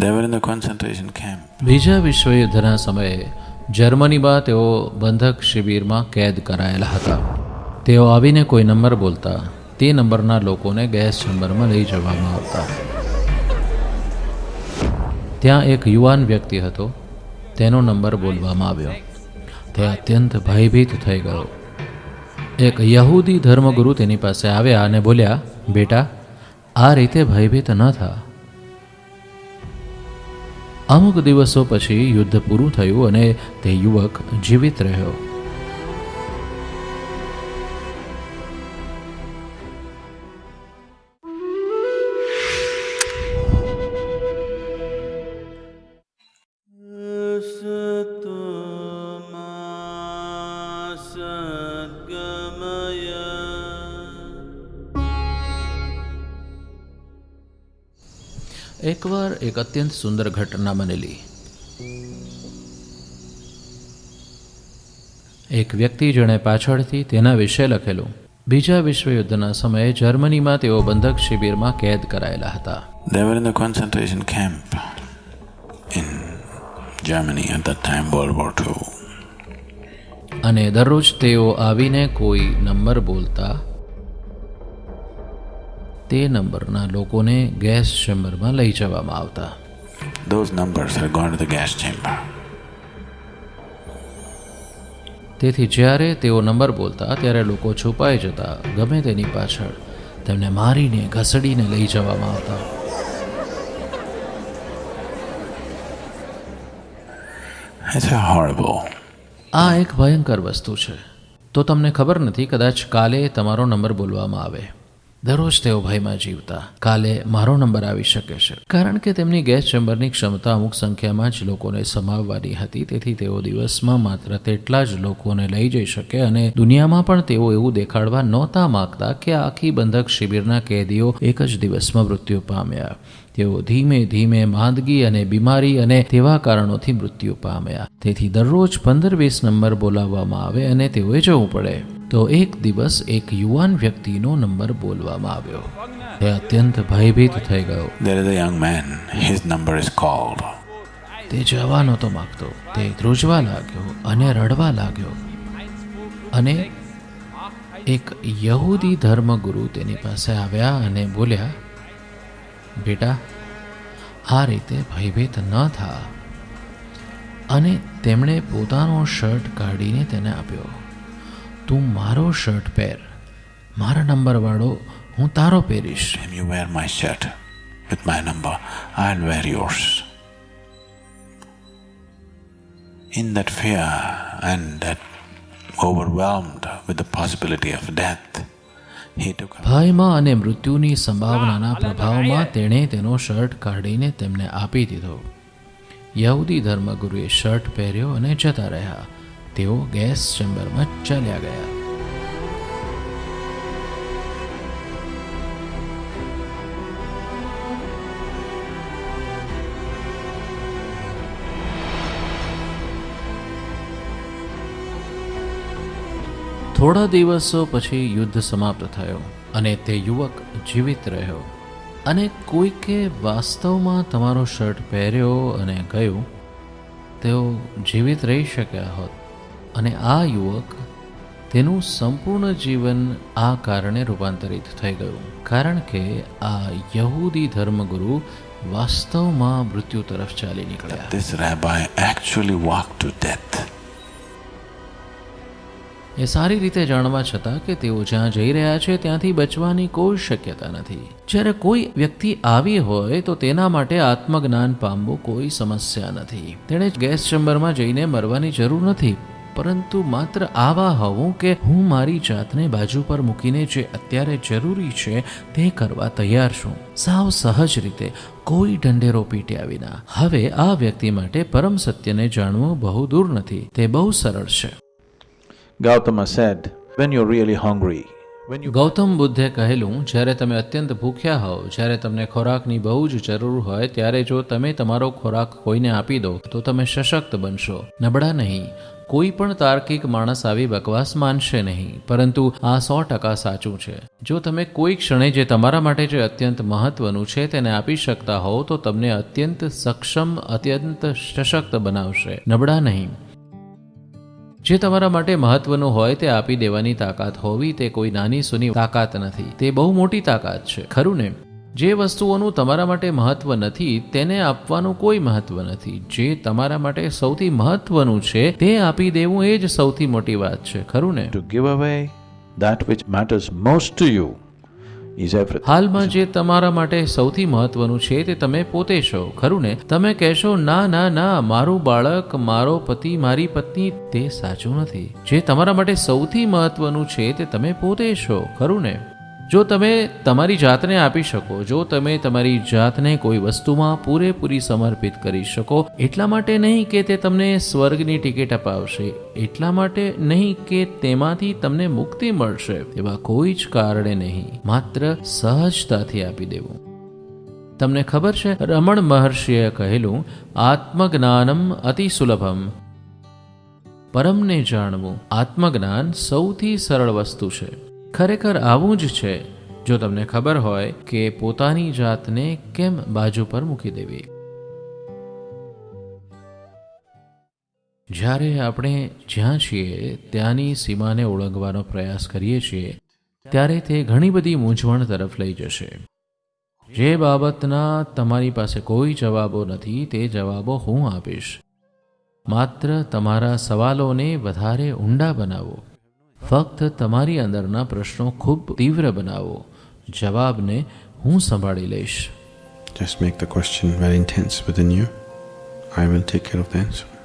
They were in the concentration camp. બીજા વિશ્વયુદ્ધના સમયે જર્મનીમાં તેઓ બંધક શિબિરમાં કેદ કરાયેલા હતા. તેઓ આવીને કોઈ નંબર બોલતા, તે નંબરના લોકોને ગેસ ચેમ્બરમાં લઈ જવામાં આવતા. ત્યાં એક યુવાન વ્યક્તિ હતો, તેનો નંબર બોલવામાં આવ્યો. તે અત્યંત ભયભીત થઈ ગયો. એક યહૂદી ધર્મગુરુ તેની પાસે આવ્યા અને બોલ્યા, બેટા, આ રીતે ભયભીત ન થા. અમુક દિવસો પછી યુદ્ધ પૂરું થયું અને તે યુવક જીવિત રહ્યો. એકવાર એક અત્યંત સુંદર ઘટના બનેલી. એક વ્યક્તિ જેણે પાછળથી તેના વિશે લખેલું. બીજા વિશ્વયુદ્ધના સમયે જર્મનીમાં તેઓ બંધક શિબિરમાં કેદ કરાયેલા હતા. They were in the concentration camp in Germany at that time, World War II. અને દરરોજ તેઓ આવીને કોઈ નંબર બોલતા તે નંબરના લોકોને ગેસ ચેમ્બરમાં લઈ જવામાં આવતા Those numbers are going to the gas chamber. તેથી જ્યારે તેઓ નંબર બોલતા ત્યારે લોકો છુપાઈ જતા ગમે તેની પાછળ તેમને મારીને ઘસડીને લઈ જવામાં આવતા It's a horrible. આ એક ભયંકર વસ્તુ છે તો તમને ખબર નથી કદાચ કાલે તમારો નંબર બોલવામાં આવે દરરોજ તેઓ ભયમાં જીવતા. કાલે મારો નંબર આવી શકે છે. કારણ કે તેમની ગેસ ચેમ્બરની ક્ષમતા અમુક સંખ્યામાં જ લોકોને સમાવવાની હતી, તેથી તેઓ દિવસમાં માત્ર તેટલા જ લોકોને લઈ જઈ શકે અને દુનિયામાં પણ તેઓ એવું દેખાડવા નહોતા માગતા કે આખી બંધક શિબિરના કેદીઓ એક જ દિવસમાં મૃત્યુ પામ્યા. તેઓ ધીમે ધીમે માંદગી અને બીમારી અને તેવા કારણોથી મૃત્યુ પામ્યા. તેથી દરરોજ પંદર વીસ નંબર બોલાવવામાં આવે અને તેઓએ જવું પડે. તો એક દિવસ એક યુવાન વ્યક્તિનો નંબર બોલવામાં આવ્યો. તે અત્યંત ભયભીત થઈ ગયો. There is a young man, his number is called. તે જવા નહોતો માગતો. તે ધ્રુજવા લાગ્યો અને રડવા લાગ્યો. અને એક યહૂદી ધર્મગુરુ તેની પાસે આવ્યા અને બોલ્યા બેટા આ રીતે ભયભીત ન થા અને તેમણે પોતાનો શર્ટ કાઢીને તેને આપ્યો તું મારો શર્ટ પહેર મારા નંબરવાળો હું તારો પહેરીશ And you wear my shirt with my number, I'll wear yours. In that fear and that overwhelmed with the possibility of death, ભયમાં અને મૃત્યુની સંભાવનાના પ્રભાવમાં તેણે તેનો શર્ટ કાઢીને તેમને આપી દીધો. યહૂદી ધર્મગુરુએ શર્ટ પહેર્યો અને જતા રહ્યા. તેઓ ગેસ ચેમ્બરમાં ચાલ્યા ગયા. થોડા દિવસો પછી યુદ્ધ સમાપ્ત થયો અને તે યુવક જીવિત રહ્યો. અને કોઈકે વાસ્તવમાં તમારો શર્ટ પહેર્યો અને ગયું તેઓ જીવિત રહી શક્યા હોત. અને આ યુવક તેનું સંપૂર્ણ જીવન આ કારણે રૂપાંતરિત થઈ ગયું. કારણ કે આ યહૂદી ધર્મગુરુ વાસ્તવમાં મૃત્યુ તરફ ચાલી નીકળ્યા. This rabbi actually walked to death. એ સારી રીતે જાણવા છતાં કે તેઓ જ્યાં જઈ રહ્યા છે ત્યાંથી બચવાની કોઈ શક્યતા નથી. જ્યારે કોઈ વ્યક્તિ આવી હોય તો તેના માટે આત્મજ્ઞાન પામવું કોઈ સમસ્યા નથી. તેણે ગેસ ચેમ્બરમાં જઈને મરવાની જરૂર નથી, પરંતુ માત્ર આવા હોવું કે હું મારી જાતને બાજુ પર મૂકીને જે અત્યારે જરૂરી છે તે કરવા તૈયાર છું. સાવ સહજ રીતે કોઈ ઢંઢેરો પીટ્યા વિના. હવે આ વ્યક્તિ માટે પરમ સત્યને જાણવું બહુ દૂર નથી. તે બહુ સરળ છે. Gautama said, When you're really hungry, Gautam બુદ્ધે કહેલું જ્યારે તમે અત્યંત ભૂખ્યા હોવ જ્યારે તમને ખોરાકની બહુ જ જરૂર હોય ત્યારે જો તમે તમારો ખોરાક કોઈને આપી દો તો તમે સશક્ત બનશો. નબળા નહીં. કોઈ પણ તાર્કિક માણસ આવી બકવાસ માનશે નહીં પરંતુ આ સો ટકા સાચું છે. જો તમે કોઈ ક્ષણે જે તમારા માટે જે અત્યંત મહત્વનું છે તેને આપી શકતા હોવ તો તમને અત્યંત સક્ષમ અત્યંત સશક્ત બનાવશે. નબળા નહીં. જે તમારા માટે મહત્વનું હોય તે આપી દેવાની તાકાત હોવી તે કોઈ નાની સુની તાકાત નથી. તે બહુ મોટી તાકાત છે. ખરું ને? જે વસ્તુઓનું તમારા માટે મહત્વ નથી, તેને આપવાનું કોઈ મહત્વ નથી. જે તમારા માટે સૌથી મહત્વનું છે, તે આપી દેવું એ જ સૌથી મોટી વાત છે. ખરું ને? To give away that which matters most to you. હાલમાં જે તમારા માટે સૌથી મહત્વનું છે તે તમે પોતે છો, ખરું ને? તમે કહેશો, ના ના ના, મારું બાળક, મારો પતિ, મારી પત્ની, તે સાચું નથી. જે તમારા માટે સૌથી મહત્વનું છે તે તમે પોતે છો, ખરું ને? જો તમે તમારી જાતને આપી શકો, જો તમે તમારી જાતને કોઈ વસ્તુમાં પૂરેપૂરી સમર્પિત કરી શકો, એટલા માટે નહીં કે તે તમને સ્વર્ગની ટિકિટ અપાવશે, એટલા માટે નહીં કે તેમાંથી તમને મુક્તિ મળશે, એવા કોઈ જ કારણે નહીં. માત્ર સહજતાથી આપી દેવું. તમને ખબર છે, રમણ મહર્ષિએ કહેલું, આત્મજ્ઞાનમ અતિ સુલભમ. પરમને જાણવું, આત્મજ્ઞાન સૌથી સરળ વસ્તુ છે. ખરેખર આવું જ છે. જો તમને ખબર હોય કે પોતાની જાતને કેમ બાજુ પર મૂકી દેવી? જ્યારે આપણે જ્યાં છીએ, ત્યાંની સીમાને ઓળંગવાનો પ્રયાસ કરીએ છીએ, ત્યારે તે ઘણી બધી મૂંઝવણ તરફ લઈ જશે. જે બાબતના તમારી પાસે કોઈ જવાબો નથી, તે જવાબો હું આપીશ. માત્ર તમારા સવાલોને વધારે ઊંડા બનાવો. ફક્ત તમારી અંદરના પ્રશ્નો ખૂબ તીવ્ર બનાવો જવાબને હું સંભાળી લઈશ Just make the question very intense within you. I will take care of the answer.